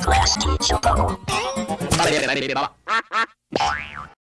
Class teacher so uh,